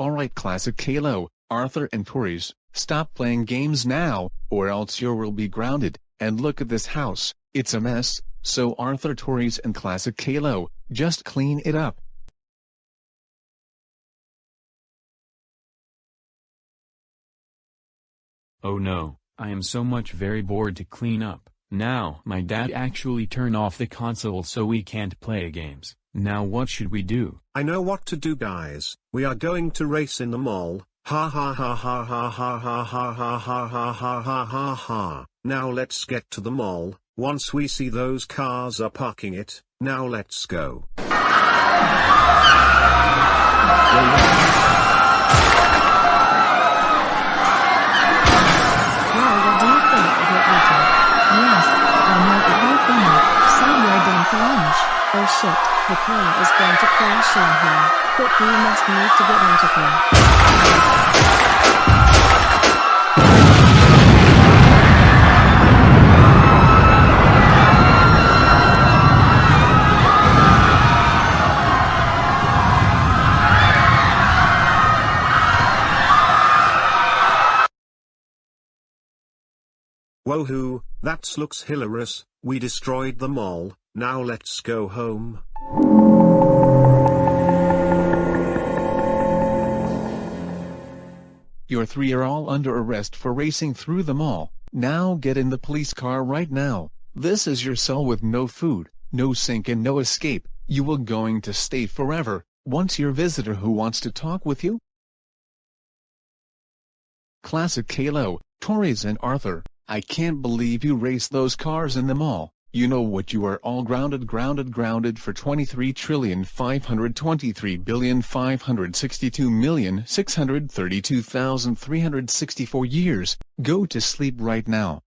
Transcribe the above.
Alright Classic Kalo, Arthur and Tories, stop playing games now, or else you will be grounded, and look at this house, it's a mess, so Arthur Tories and Classic Kalo, just clean it up. Oh no, I am so much very bored to clean up. Now my dad actually turn off the console so we can't play games. Now what should we do? I know what to do guys, we are going to race in the mall, ha ha ha ha ha ha ha ha ha ha ha ha ha ha ha. Now let's get to the mall, once we see those cars are parking it, now let's go. Well, what do you think of it, Ethan? Yes, I know it will funny. So you're done for lunch. Oh shit, the plane is going to crash on here. but we must need to get out of here. Woohoo, that looks hilarious, we destroyed them all, now let's go home. Your three are all under arrest for racing through the mall. Now get in the police car right now. This is your cell with no food, no sink and no escape. You will going to stay forever. Once your visitor who wants to talk with you? Classic Kalo, Torres and Arthur, I can't believe you race those cars in the mall. You know what you are all grounded grounded grounded for 23 trillion 523 billion 562 million 632,364 years. Go to sleep right now.